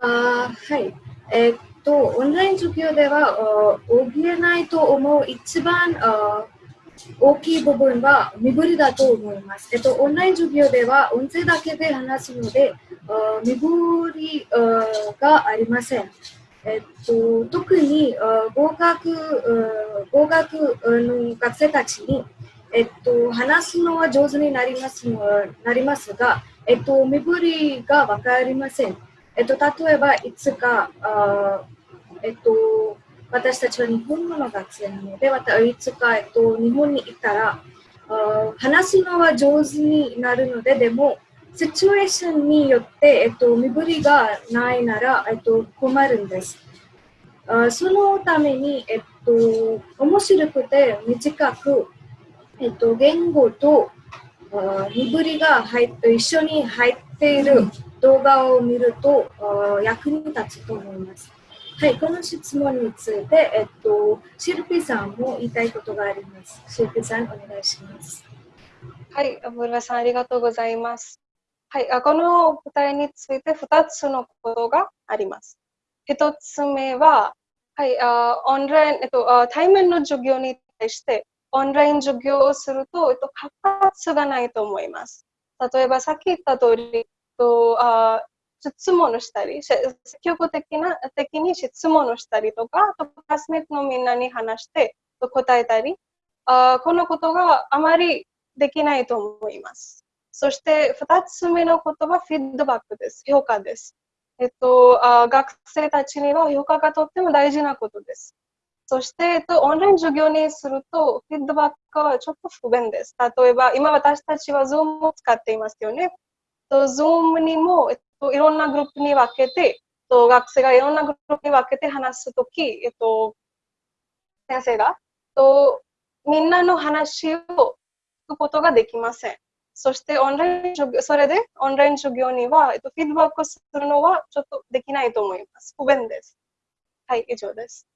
あはい。えー、っと、オンライン授業では、補えないと思う一番大きい部分は身振りだと思います。えっと、オンライン授業では音声だけで話すので、身振りがありません。えっと、特に合格合格の学生たちに、えっと、話すのは上手になりますなりますが、えっと、身振りが分かりません。えっと、例えば、いつか、あえっと、私たちは日本語の学生なので、またいつか、えっと、日本に行ったら、あ話すのは上手になるので、でも、シチュエーションによって、えっと、身振りがないなら、えっと、困るんです。あそのために、えっと、面白くて短く、えっと、言語とあ身振りが入一緒に入っている動画を見ると役に立つと思います。はい、この質問について、えっと、シルピさんも言いたいことがあります。シルピさん、お願いします。はい、アブラさん、ありがとうございます。はい、この答えについて2つのことがあります。1つ目は、はい、あオンライン、えっと、対面の授業に対してオンライン授業をすると、えっと、活発がないと思います。例えば、さっき言った通り、とあ質問をしたり、積極的な的に質問をしたりとか、クラスメートのみんなに話して答えたり、あこのことがあまりできないと思います。そして2つ目のことはフィードバックです。評価です。えっと、あ学生たちには評価がとっても大事なことです。そして、えっと、オンライン授業にすると、フィードバックはちょっと不便です。例えば、今私たちは Zoom を使っていますよね。と Zoom にも、えっと、いろんなグループに分けて、と学生がいろんなグループに分けて話すとき、えっと、先生が、とみんなの話を聞くことができません。そしてオンライン授業、それでオンライン授業には、えっと、フィードバックするのはちょっとできないと思います。不便です。はい、以上です。